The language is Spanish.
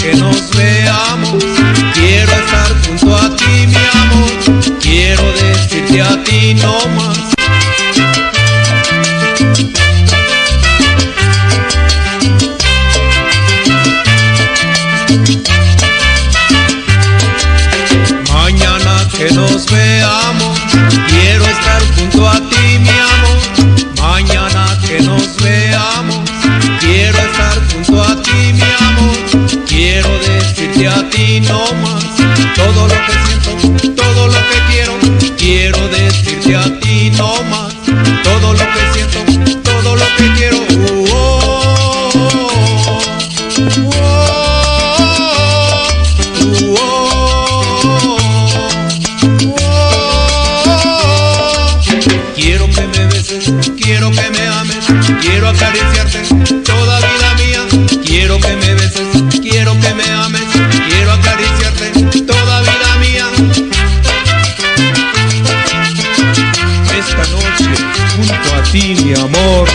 que nos veamos. Quiero estar junto a ti, mi amor. Quiero decirte a ti no más. Mañana que nos veamos, quiero estar junto a ti, mi amor. Mañana que nos veamos, ti no más todo lo que siento, todo lo que quiero. Quiero decirte a ti no más todo lo que siento, todo lo que quiero. Oh, oh, oh, oh, oh, oh. Quiero que me beses, quiero que me ames, quiero acariciarte toda vida esta noche junto a ti, mi amor.